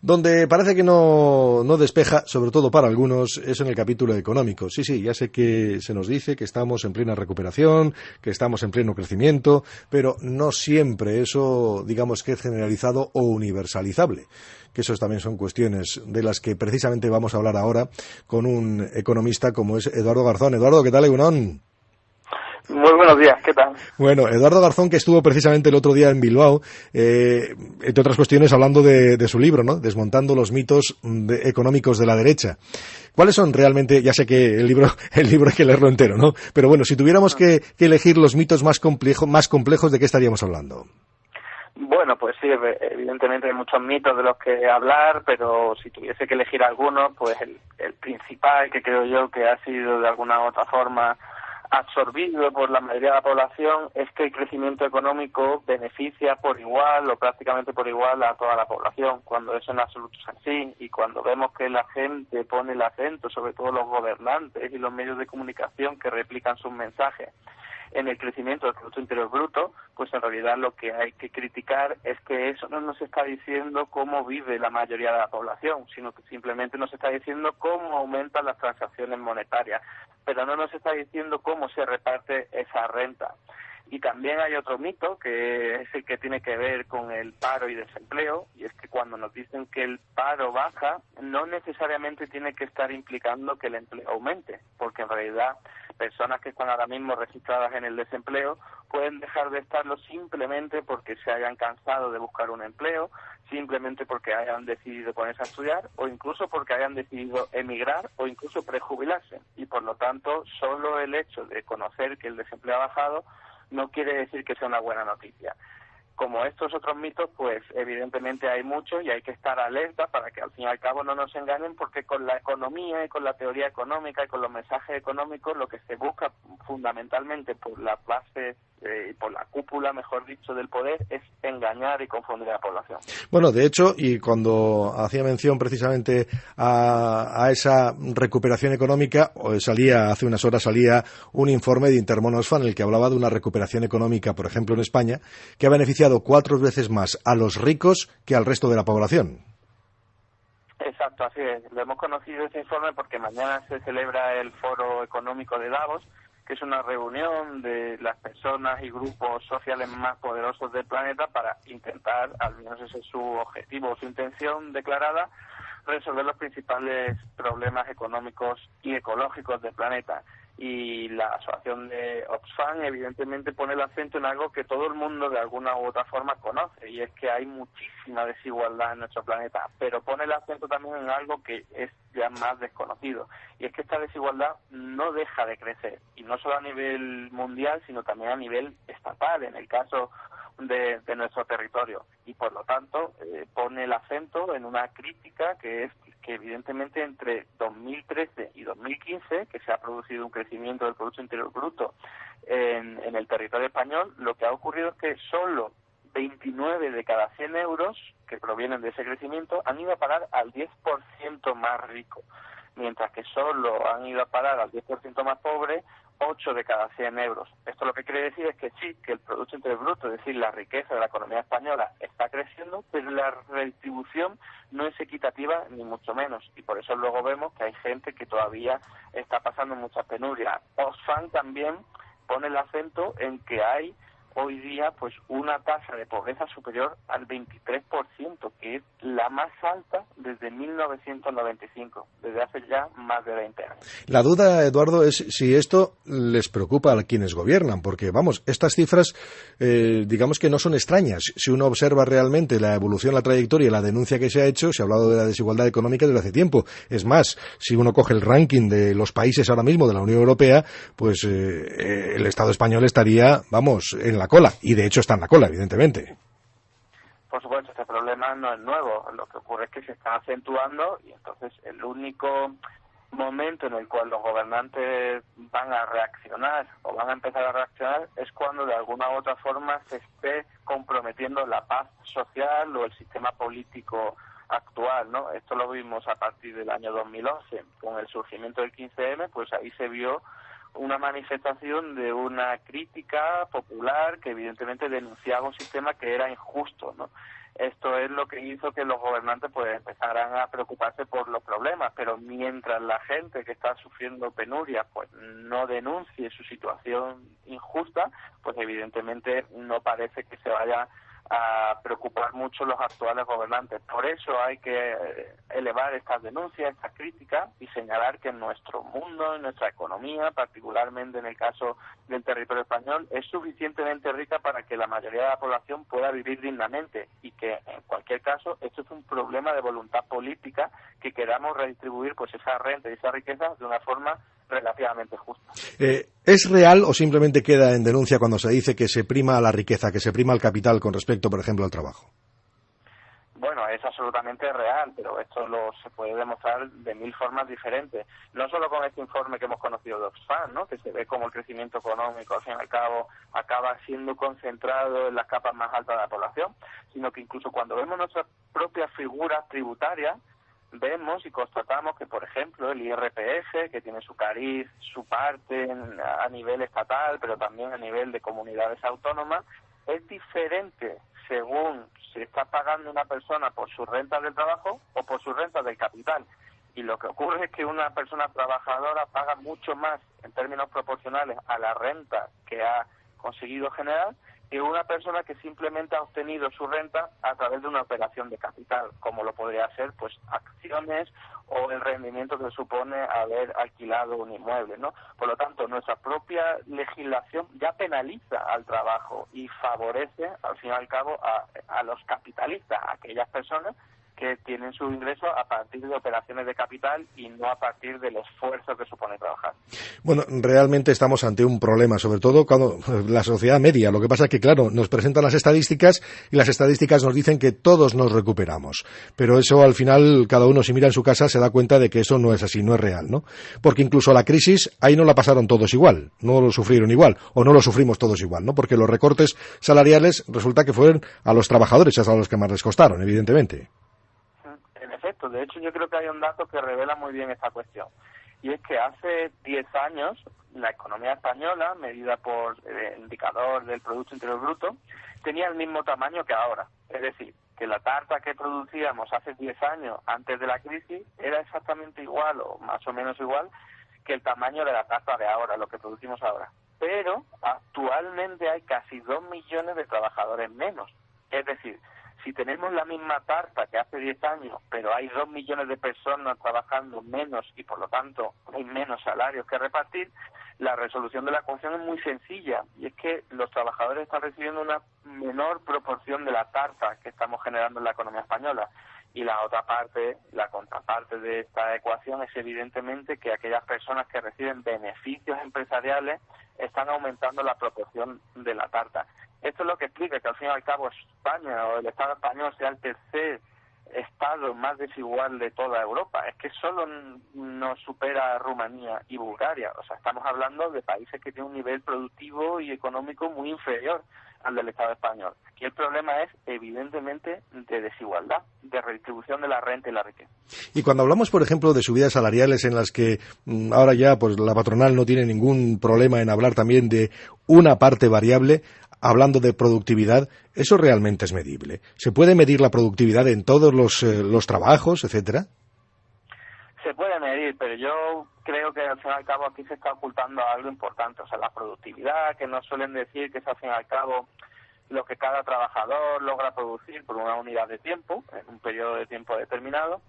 Donde parece que no, no, despeja, sobre todo para algunos, es en el capítulo económico. Sí, sí, ya sé que se nos dice que estamos en plena recuperación, que estamos en pleno crecimiento, pero no siempre eso, digamos que es generalizado o universalizable. Que eso también son cuestiones de las que precisamente vamos a hablar ahora con un economista como es Eduardo Garzón. Eduardo, ¿qué tal, Egunon? Muy buenos días, ¿qué tal? Bueno, Eduardo Garzón, que estuvo precisamente el otro día en Bilbao, eh, entre otras cuestiones hablando de, su libro, ¿no? Desmontando los mitos económicos de la derecha. ¿Cuáles son realmente, ya sé que el libro, el libro hay que leerlo entero, ¿no? Pero bueno, si tuviéramos que, elegir los mitos más, más complejos, ¿de qué estaríamos hablando? Bueno, pues sí, evidentemente hay muchos mitos de los que hablar, pero si tuviese que elegir alguno, pues el, el principal que creo yo que ha sido de alguna u otra forma absorbido por la mayoría de la población es que el crecimiento económico beneficia por igual o prácticamente por igual a toda la población, cuando eso en absoluto es así. Y cuando vemos que la gente pone el acento, sobre todo los gobernantes y los medios de comunicación que replican sus mensajes en el crecimiento del Producto Interior Bruto, pues en realidad lo que hay que criticar es que eso no nos está diciendo cómo vive la mayoría de la población, sino que simplemente nos está diciendo cómo aumentan las transacciones monetarias, pero no nos está diciendo cómo se reparte esa renta. Y también hay otro mito que es el que tiene que ver con el paro y desempleo, y es que cuando nos dicen que el paro baja, no necesariamente tiene que estar implicando que el empleo aumente, porque en realidad personas que están ahora mismo registradas en el desempleo pueden dejar de estarlo simplemente porque se hayan cansado de buscar un empleo, simplemente porque hayan decidido ponerse a estudiar o incluso porque hayan decidido emigrar o incluso prejubilarse. Y por lo tanto, solo el hecho de conocer que el desempleo ha bajado no quiere decir que sea una buena noticia como estos otros mitos, pues evidentemente hay muchos y hay que estar alerta para que al fin y al cabo no nos engañen, porque con la economía y con la teoría económica y con los mensajes económicos lo que se busca fundamentalmente por la base eh, por la cúpula, mejor dicho, del poder es engañar y confundir a la población. Bueno, de hecho, y cuando hacía mención precisamente a, esa recuperación económica, salía hace unas horas salía un informe de Intermonosfan en el que hablaba de una recuperación económica, por ejemplo, en España, que ha beneficiado cuatro veces más a los ricos que al resto de la población. Exacto, así es. Lo hemos conocido ese informe porque mañana se celebra el Foro Económico de Davos que es una reunión de las personas y grupos sociales más poderosos del planeta para intentar, al menos ese es su objetivo su intención declarada, resolver los principales problemas económicos y ecológicos del planeta y la asociación de Oxfam evidentemente pone el acento en algo que todo el mundo de alguna u otra forma conoce y es que hay muchísima desigualdad en nuestro planeta, pero pone el acento también en algo que es ya más desconocido y es que esta desigualdad no deja de crecer y no solo a nivel mundial sino también a nivel estatal en el caso de, nuestro territorio y por lo tanto eh, pone el acento en una crítica que es que evidentemente entre 2013 y 2015, que se ha producido un crecimiento del Producto Interior Bruto en, el territorio español, lo que ha ocurrido es que solo 29 de cada 100 euros que provienen de ese crecimiento han ido a parar al 10% más rico, mientras que solo han ido a parar al 10% más pobre 8 de cada 100 euros. Esto lo que quiere decir es que sí, que el Producto Interior Bruto, es decir, la riqueza de la economía española está creciendo, pero la redistribución no es equitativa ni mucho menos. Y por eso luego vemos que hay gente que todavía está pasando mucha penuria. Oxfam también pone el acento en que hay hoy día pues una tasa de pobreza superior al 23%, que es la más alta desde 1995, desde hace ya más de 20 años. La duda, Eduardo, es si esto les preocupa a quienes gobiernan, porque vamos, estas cifras eh, digamos que no son extrañas. Si uno observa realmente la evolución, la trayectoria y la denuncia que se ha hecho, se ha hablado de la desigualdad económica desde hace tiempo. Es más, si uno coge el ranking de los países ahora mismo de la Unión Europea, pues eh, el Estado español estaría, vamos, en la cola, y de hecho está en la cola, evidentemente. Por supuesto, este problema no es nuevo, lo que ocurre es que se está acentuando y entonces el único momento en el cual los gobernantes van a reaccionar o van a empezar a reaccionar es cuando de alguna u otra forma se esté comprometiendo la paz social o el sistema político actual, ¿no? Esto lo vimos a partir del año 2011 con el surgimiento del 15M, pues ahí se vio una manifestación de una crítica popular que evidentemente denunciaba un sistema que era injusto, ¿no? esto es lo que hizo que los gobernantes pues empezaran a preocuparse por los problemas, pero mientras la gente que está sufriendo penuria pues no denuncie su situación injusta, pues evidentemente no parece que se vaya a preocupar mucho los actuales gobernantes. Por eso hay que eh, elevar estas denuncias, estas críticas y señalar que nuestro mundo, en nuestra economía, particularmente en el caso del territorio español, es suficientemente rica para que la mayoría de la población pueda vivir dignamente y que en cualquier caso esto es un problema de voluntad política que queramos redistribuir pues esa renta y esa riqueza de una forma relativamente justa. Eh, ¿Es real o simplemente queda en denuncia cuando se dice que se prima la riqueza, que se prima el capital con respecto, por ejemplo, al trabajo? Bueno, es absolutamente real, pero esto lo se puede demostrar de mil formas diferentes. No solo con este informe que hemos conocido de Oxfam, ¿no? que se ve como el crecimiento económico, al fin y al cabo, acaba siendo concentrado en las capas más altas de la población, sino que incluso cuando vemos nuestras propias figuras tributarias, vemos y constatamos que, por ejemplo, el IRPF, que tiene su cariz, su parte a nivel estatal, pero también a nivel de comunidades autónomas, es diferente según se está pagando una persona por su renta del trabajo o por su renta del capital. Y lo que ocurre es que una persona trabajadora paga mucho más en términos proporcionales a la renta que ha conseguido generar que una persona que simplemente ha obtenido su renta a través de una operación de capital, como lo podría ser pues acciones o el rendimiento que supone haber alquilado un inmueble, ¿no? Por lo tanto, nuestra propia legislación ya penaliza al trabajo y favorece, al fin y al cabo, a, a los capitalistas, a aquellas personas que tienen su ingreso a partir de operaciones de capital y no a partir del esfuerzo que supone trabajar. Bueno, realmente estamos ante un problema, sobre todo cuando la sociedad media. Lo que pasa es que, claro, nos presentan las estadísticas y las estadísticas nos dicen que todos nos recuperamos. Pero eso, al final, cada uno si mira en su casa se da cuenta de que eso no es así, no es real, ¿no? Porque incluso la crisis, ahí no la pasaron todos igual, no lo sufrieron igual, o no lo sufrimos todos igual, ¿no? Porque los recortes salariales resulta que fueron a los trabajadores, a los que más les costaron, evidentemente. De hecho, yo creo que hay un dato que revela muy bien esta cuestión. Y es que hace 10 años la economía española, medida por el indicador del Producto Interior Bruto, tenía el mismo tamaño que ahora. Es decir, que la tarta que producíamos hace 10 años antes de la crisis era exactamente igual o más o menos igual que el tamaño de la tarta de ahora, lo que producimos ahora. Pero actualmente hay casi 2 millones de trabajadores menos. Es decir, si tenemos la misma tarta que hace 10 años, pero hay 2 millones de personas trabajando menos y por lo tanto hay menos salarios que repartir, la resolución de la ecuación es muy sencilla y es que los trabajadores están recibiendo una menor proporción de la tarta que estamos generando en la economía española. Y la otra parte, la contraparte de esta ecuación es evidentemente que aquellas personas que reciben beneficios empresariales están aumentando la proporción de la tarta. Esto es lo que explica que al fin y al cabo España o el Estado español sea el tercer Estado más desigual de toda Europa. Es que solo nos supera Rumanía y Bulgaria. O sea, estamos hablando de países que tienen un nivel productivo y económico muy inferior al del Estado español. Aquí el problema es, evidentemente, de desigualdad, de redistribución de la renta y la riqueza. Y cuando hablamos, por ejemplo, de subidas salariales en las que mm, ahora ya pues la patronal no tiene ningún problema en hablar también de una parte variable, hablando de productividad, ¿eso realmente es medible? ¿Se puede medir la productividad en todos los, eh, los trabajos, etcétera? Se puede medir, pero yo creo que al fin y al cabo aquí se está ocultando algo importante, o sea, la productividad, que nos suelen decir que es al fin y al cabo lo que cada trabajador logra producir por una unidad de tiempo, en un periodo de tiempo determinado,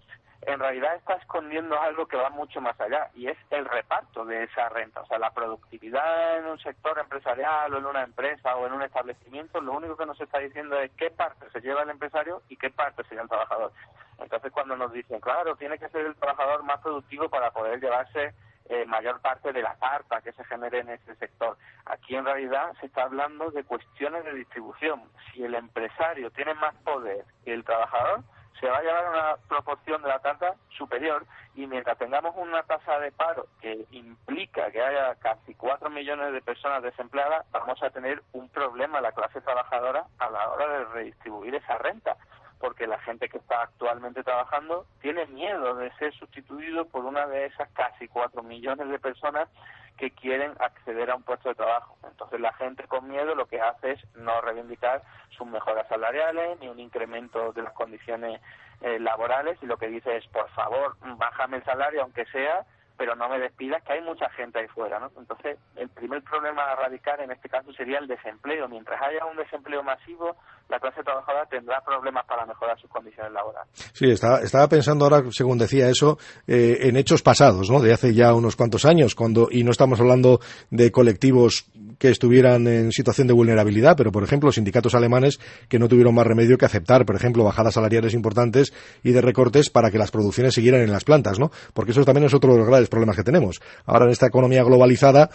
en realidad está escondiendo algo que va mucho más allá y es el reparto de esa renta. O sea, la productividad en un sector empresarial o en una empresa o en un establecimiento, lo único que nos está diciendo es qué parte se lleva el empresario y qué parte se lleva el trabajador. Entonces, cuando nos dicen, claro, tiene que ser el trabajador más productivo para poder llevarse eh, mayor parte de la tarta que se genere en ese sector. Aquí en realidad se está hablando de cuestiones de distribución. Si el empresario tiene más poder que el trabajador, se va a llevar una proporción de la tasa superior y mientras tengamos una tasa de paro que implica que haya casi cuatro millones de personas desempleadas, vamos a tener un problema la clase trabajadora a la hora de redistribuir esa renta porque la gente que está actualmente trabajando tiene miedo de ser sustituido por una de esas casi cuatro millones de personas que quieren acceder a un puesto de trabajo. Entonces la gente con miedo lo que hace es no reivindicar sus mejoras salariales ni un incremento de las condiciones eh, laborales y lo que dice es, por favor, bájame el salario aunque sea pero no me despidas, que hay mucha gente ahí fuera, ¿no? Entonces, el primer problema a erradicar en este caso sería el desempleo. Mientras haya un desempleo masivo, la clase trabajadora tendrá problemas para mejorar sus condiciones laborales. Sí, estaba, estaba pensando ahora, según decía eso, eh, en hechos pasados, ¿no? De hace ya unos cuantos años, cuando, y no estamos hablando de colectivos que estuvieran en situación de vulnerabilidad, pero por ejemplo, sindicatos alemanes que no tuvieron más remedio que aceptar, por ejemplo, bajadas salariales importantes y de recortes para que las producciones siguieran en las plantas, ¿no? Porque eso también es otro de los grandes problemas que tenemos. Ahora en esta economía globalizada,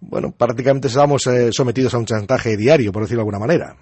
bueno, prácticamente estamos eh, sometidos a un chantaje diario, por decirlo de alguna manera.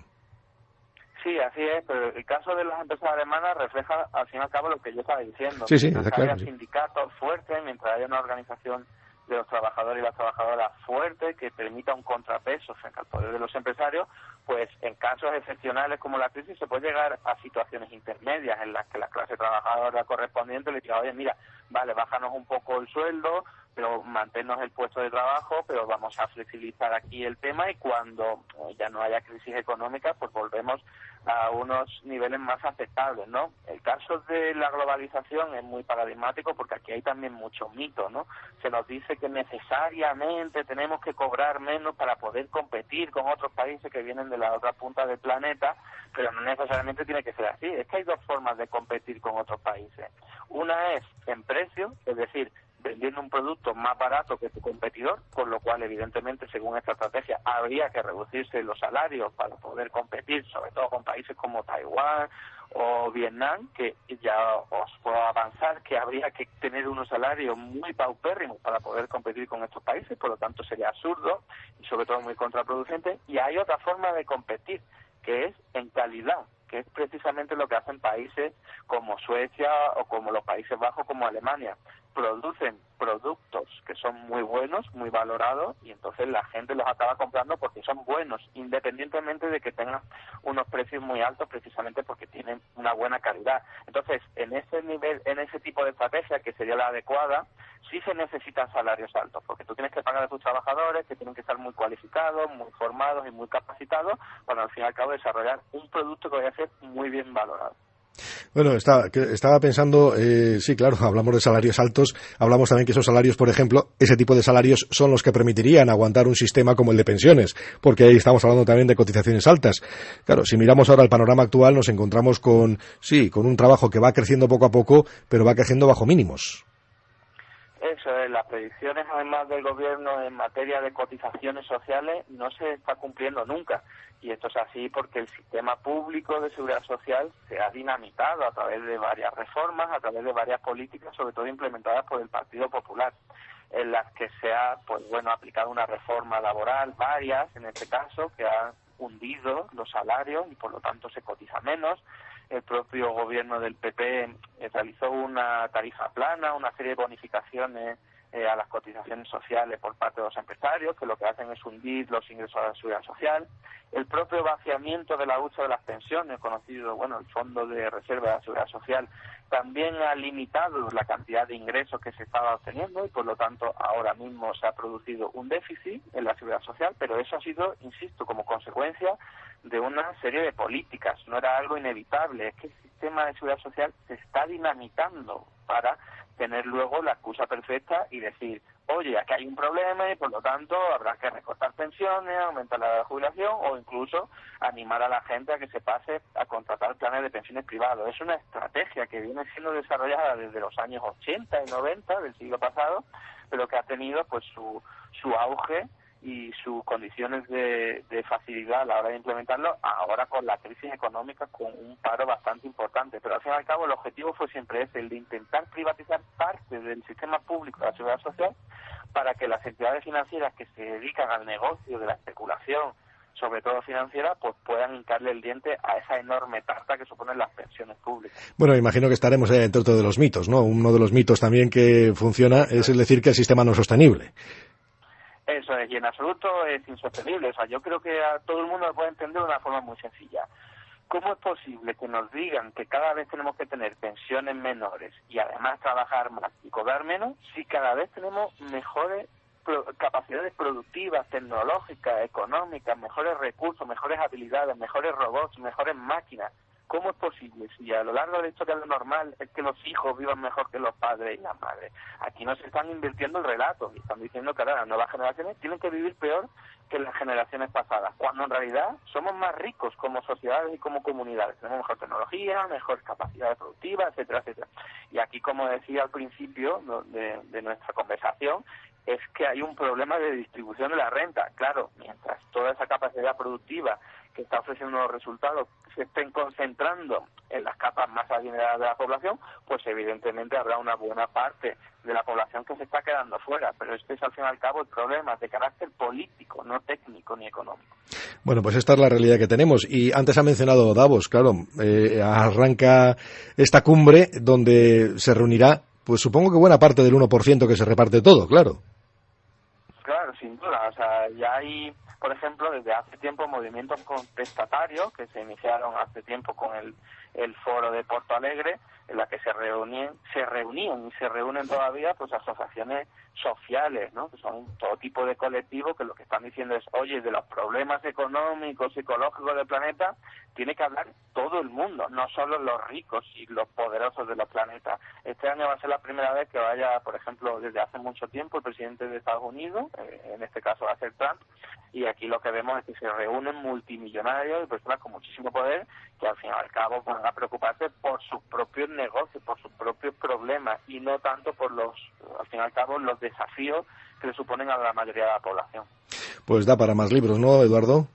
Sí, así es, pero el caso de las empresas alemanas refleja al fin y al cabo lo que yo estaba diciendo. Sí, sí, mientras haya sindicatos fuertes, mientras haya una organización de los trabajadores y las trabajadoras fuerte que permita un contrapeso frente al poder de los empresarios, pues en casos excepcionales como la crisis se puede llegar a situaciones intermedias en las que la clase trabajadora correspondiente le diga, oye, mira, vale, bájanos un poco el sueldo, pero mantenernos el puesto de trabajo, pero vamos a flexibilizar aquí el tema y cuando ya no haya crisis económica, pues volvemos a unos niveles más aceptables, ¿no? El caso de la globalización es muy paradigmático porque aquí hay también mucho mito, ¿no? Se nos dice que necesariamente tenemos que cobrar menos para poder competir con otros países que vienen de la otra punta del planeta, pero no necesariamente tiene que ser así. Es que hay dos formas de competir con otros países. Una es en precio, es decir, vendiendo un producto más barato que tu competidor, con lo cual, evidentemente, según esta estrategia, habría que reducirse los salarios para poder competir, sobre todo con países como Taiwán o Vietnam, que ya os puedo avanzar que habría que tener unos salarios muy paupérrimos para poder competir con estos países, por lo tanto sería absurdo y sobre todo muy contraproducente. Y hay otra forma de competir, que es en calidad que es precisamente lo que hacen países como Suecia o como los Países Bajos, como Alemania. Producen productos que son muy buenos, muy valorados, y entonces la gente los acaba comprando porque son buenos, independientemente de que tengan unos precios muy altos, precisamente porque tienen una buena calidad. Entonces, en ese nivel, en ese tipo de estrategia, que sería la adecuada, sí se necesitan salarios altos, porque tú tienes que pagar a tus trabajadores, que tienen que estar muy cualificados, muy formados y muy capacitados, para al fin y al cabo desarrollar un producto que vaya a ser muy bien valorado. Bueno, estaba, pensando, eh, sí, claro, hablamos de salarios altos, hablamos también que esos salarios, por ejemplo, ese tipo de salarios son los que permitirían aguantar un sistema como el de pensiones, porque ahí estamos hablando también de cotizaciones altas. Claro, si miramos ahora el panorama actual, nos encontramos con, sí, con un trabajo que va creciendo poco a poco, pero va creciendo bajo mínimos. Eso es, las predicciones además del gobierno en materia de cotizaciones sociales no se está cumpliendo nunca. Y esto es así porque el sistema público de seguridad social se ha dinamitado a través de varias reformas, a través de varias políticas, sobre todo implementadas por el Partido Popular, en las que se ha, pues bueno, aplicado una reforma laboral, varias en este caso, que ha hundido los salarios y por lo tanto se cotiza menos el propio gobierno del PP eh, realizó una tarifa plana, una serie de bonificaciones eh, a las cotizaciones sociales por parte de los empresarios, que lo que hacen es hundir los ingresos a la seguridad social. El propio vaciamiento de la hucha de las pensiones, conocido, bueno, el Fondo de Reserva de la Seguridad Social, también ha limitado la cantidad de ingresos que se estaba obteniendo y, por lo tanto, ahora mismo se ha producido un déficit en la seguridad social, pero eso ha sido, insisto, como consecuencia de una serie de políticas, no era algo inevitable, es que el sistema de seguridad social se está dinamitando para tener luego la excusa perfecta y decir, oye, aquí hay un problema y por lo tanto habrá que recortar pensiones, aumentar la jubilación o incluso animar a la gente a que se pase a contratar planes de pensiones privados. Es una estrategia que viene siendo desarrollada desde los años 80 y 90 del siglo pasado, pero que ha tenido pues su, su auge y sus condiciones de, facilidad a la hora de implementarlo, ahora con la crisis económica, con un paro bastante importante. Pero al fin y al cabo el objetivo fue siempre ese, el de intentar privatizar parte del sistema público de la seguridad social para que las entidades financieras que se dedican al negocio de la especulación, sobre todo financiera, pues puedan hincarle el diente a esa enorme tarta que suponen las pensiones públicas. Bueno, imagino que estaremos ahí dentro de los mitos, ¿no? Uno de los mitos también que funciona es el decir que el sistema no es sostenible. Eso es, y en absoluto es insostenible. O sea, yo creo que a todo el mundo lo puede entender de una forma muy sencilla. ¿Cómo es posible que nos digan que cada vez tenemos que tener pensiones menores y además trabajar más y cobrar menos si cada vez tenemos mejores capacidades productivas, tecnológicas, económicas, mejores recursos, mejores habilidades, mejores robots, mejores máquinas. ¿Cómo es posible si a lo largo de la historia lo normal es que los hijos vivan mejor que los padres y las madres? Aquí no se están invirtiendo el relato y están diciendo que ahora las nuevas generaciones tienen que vivir peor que las generaciones pasadas, cuando en realidad somos más ricos como sociedades y como comunidades. Tenemos mejor tecnología, mejor capacidad productiva, etcétera, etcétera. Y aquí, como decía al principio de, de nuestra conversación, es que hay un problema de distribución de la renta. Claro, mientras toda esa capacidad productiva está ofreciendo los resultados se estén concentrando en las capas más adineradas de la población, pues evidentemente habrá una buena parte de la población que se está quedando fuera. Pero este es al fin y al cabo el problema de carácter político, no técnico ni económico. Bueno, pues esta es la realidad que tenemos. Y antes ha mencionado Davos, claro, eh, arranca esta cumbre donde se reunirá, pues supongo que buena parte del 1% que se reparte todo, claro. Sin duda. O sea, ya hay por ejemplo, desde hace tiempo movimientos contestatarios que se iniciaron hace tiempo con el, el foro de Porto Alegre, en la que se reunían, se reunían y se reúnen todavía pues asociaciones sociales, ¿no? que son todo tipo de colectivos que lo que están diciendo es, oye, de los problemas económicos, psicológicos del planeta, tiene que hablar todo el mundo, no solo los ricos y los poderosos de los planetas. Este año va a ser la primera vez que vaya, por ejemplo, desde hace mucho tiempo el presidente de Estados Unidos, eh, en este caso va a ser Trump, y aquí lo que vemos es que se reúnen multimillonarios y personas con muchísimo poder que al fin y al cabo van a preocuparse por sus propios negocios, por sus propios problemas y no tanto por los, al fin y al cabo, los desafíos que le suponen a la mayoría de la población. Pues da para más libros, ¿no, Eduardo?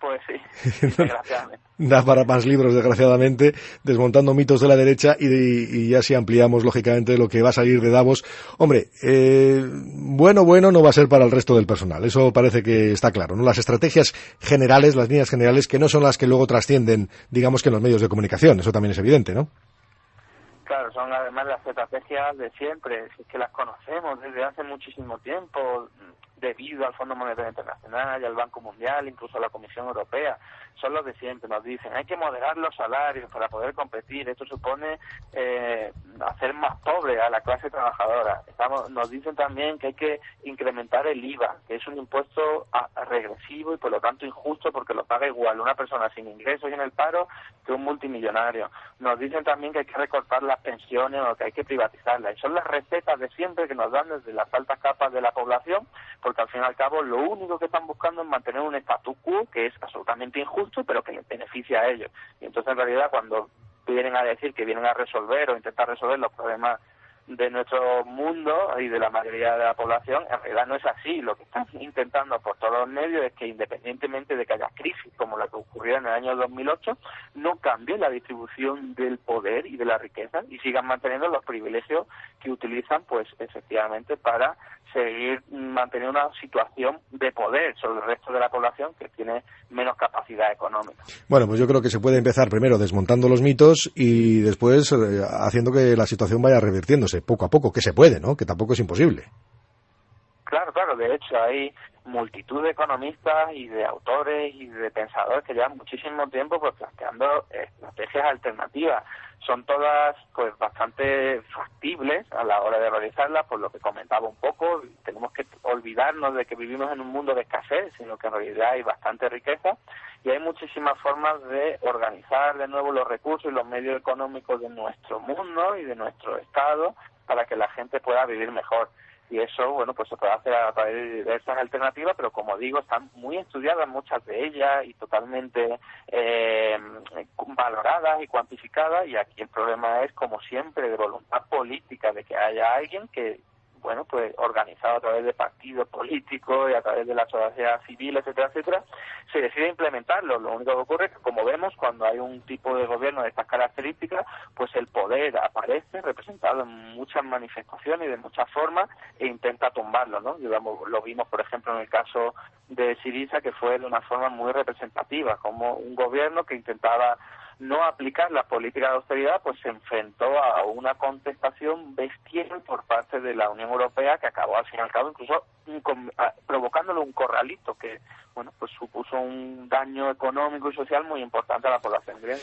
Pues sí, desgraciadamente. da para más libros, desgraciadamente, desmontando mitos de la derecha y, ya si ampliamos, lógicamente, lo que va a salir de Davos. Hombre, eh, bueno, bueno no va a ser para el resto del personal, eso parece que está claro, ¿no? Las estrategias generales, las líneas generales, que no son las que luego trascienden, digamos que en los medios de comunicación, eso también es evidente, ¿no? Claro, son además las estrategias de siempre, es que las conocemos desde hace muchísimo tiempo, debido al Fondo Monetario Internacional y al Banco Mundial, incluso a la Comisión Europea. Son los de siempre, nos dicen, hay que moderar los salarios para poder competir. Esto supone eh, hacer más pobre a la clase trabajadora. Estamos, nos dicen también que hay que incrementar el IVA, que es un impuesto regresivo y por lo tanto injusto porque lo paga igual una persona sin ingresos y en el paro que un multimillonario. Nos dicen también que hay que recortar las pensiones o que hay que privatizarlas. Y son las recetas de siempre que nos dan desde las altas capas de la población porque al fin y al cabo lo único que están buscando es mantener un status quo que es absolutamente injusto, pero que les beneficia a ellos. Y entonces, en realidad, cuando vienen a decir que vienen a resolver o intentar resolver los problemas de nuestro mundo y de la mayoría de la población, en realidad no es así. Lo que están intentando por todos los medios es que independientemente de que haya crisis como la que ocurrió en el año 2008, no cambie la distribución del poder y de la riqueza y sigan manteniendo los privilegios que utilizan, pues efectivamente, para seguir manteniendo una situación de poder sobre el resto de la población que tiene menos capacidad económica. Bueno, pues yo creo que se puede empezar primero desmontando los mitos y después eh, haciendo que la situación vaya revirtiéndose poco a poco, que se puede, ¿no? Que tampoco es imposible. Claro, claro, de hecho hay multitud de economistas y de autores y de pensadores que llevan muchísimo tiempo pues planteando estrategias alternativas son todas pues bastante factibles a la hora de realizarlas, por lo que comentaba un poco, tenemos que olvidarnos de que vivimos en un mundo de escasez, sino que en realidad hay bastante riqueza y hay muchísimas formas de organizar de nuevo los recursos y los medios económicos de nuestro mundo y de nuestro estado para que la gente pueda vivir mejor y eso, bueno, pues se puede hacer a través de diversas alternativas, pero como digo, están muy estudiadas muchas de ellas y totalmente eh, valoradas y cuantificadas y aquí el problema es, como siempre, de voluntad política, de que haya alguien que bueno, pues organizado a través de partidos políticos y a través de la sociedad civil, etcétera, etcétera, se decide implementarlo. Lo único que ocurre es que, como vemos, cuando hay un tipo de gobierno de estas características, pues el poder aparece representado en muchas manifestaciones y de muchas formas e intenta tumbarlo, ¿no? Digamos, lo vimos, por ejemplo, en el caso de Siriza, que fue de una forma muy representativa, como un gobierno que intentaba no aplicar la política de austeridad, pues se enfrentó a una contestación bestial por parte de la Unión Europea que acabó al fin y al cabo incluso provocándole un corralito que bueno pues supuso un daño económico y social muy importante a la población griega.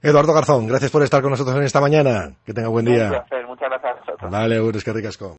Eduardo Garzón, gracias por estar con nosotros en esta mañana. Que tenga buen día. Un placer, muchas gracias a vosotros. Vale, es que ricasco.